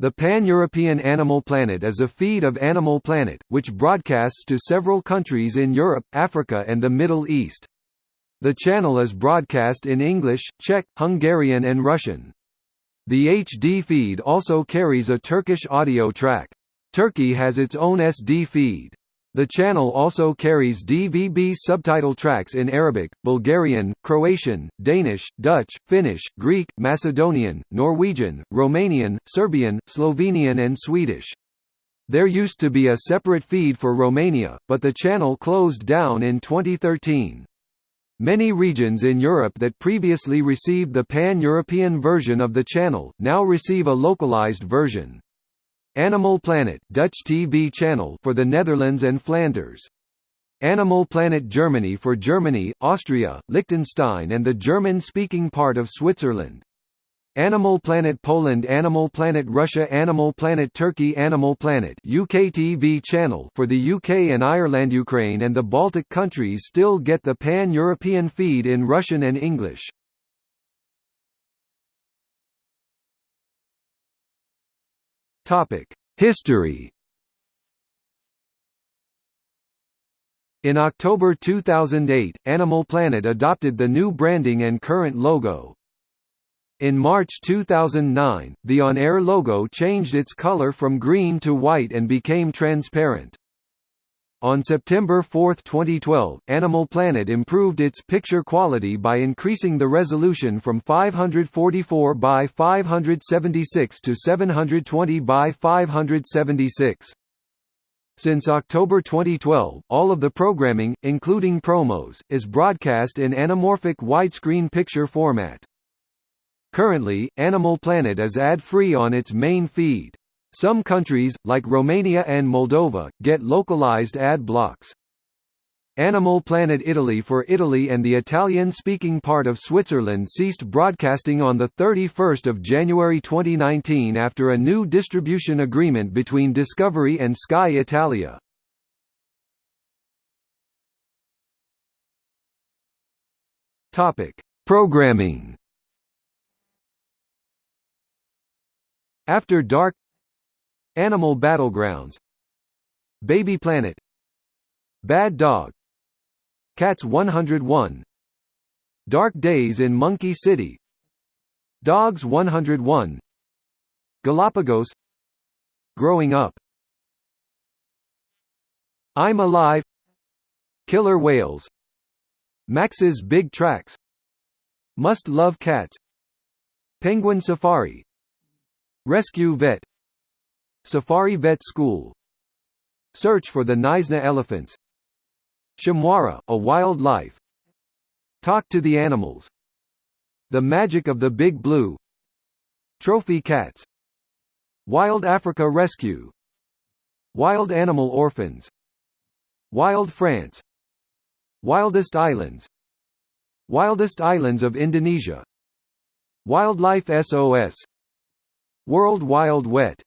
The Pan-European Animal Planet is a feed of Animal Planet, which broadcasts to several countries in Europe, Africa and the Middle East. The channel is broadcast in English, Czech, Hungarian and Russian. The HD feed also carries a Turkish audio track. Turkey has its own SD feed. The channel also carries DVB subtitle tracks in Arabic, Bulgarian, Croatian, Danish, Dutch, Finnish, Greek, Macedonian, Norwegian, Romanian, Serbian, Slovenian and Swedish. There used to be a separate feed for Romania, but the channel closed down in 2013. Many regions in Europe that previously received the pan-European version of the channel, now receive a localized version. Animal Planet Dutch TV channel for the Netherlands and Flanders. Animal Planet Germany for Germany, Austria, Liechtenstein and the German-speaking part of Switzerland. Animal Planet Poland Animal Planet Russia Animal Planet Turkey Animal Planet UK TV channel for the UK and Ireland Ukraine and the Baltic countries still get the pan-European feed in Russian and English. History In October 2008, Animal Planet adopted the new branding and current logo. In March 2009, the on-air logo changed its color from green to white and became transparent. On September 4, 2012, Animal Planet improved its picture quality by increasing the resolution from 544 by 576 to 720 by 576. Since October 2012, all of the programming, including promos, is broadcast in anamorphic widescreen picture format. Currently, Animal Planet is ad-free on its main feed. Some countries, like Romania and Moldova, get localized ad blocks. Animal Planet Italy for Italy and the Italian-speaking part of Switzerland ceased broadcasting on 31 January 2019 after a new distribution agreement between Discovery and Sky Italia. Programming After Dark Animal Battlegrounds. Baby Planet. Bad Dog. Cats 101 Dark Days in Monkey City. Dogs 101 Galapagos. Growing Up. I'm Alive. Killer Whales. Max's Big Tracks. Must Love Cats. Penguin Safari. Rescue Vet Safari Vet School. Search for the Knysna elephants. Shamwari, a wild life Talk to the animals. The magic of the Big Blue. Trophy cats. Wild Africa Rescue. Wild Animal Orphans. Wild France. Wildest Islands. Wildest Islands of Indonesia. Wildlife SOS World Wild Wet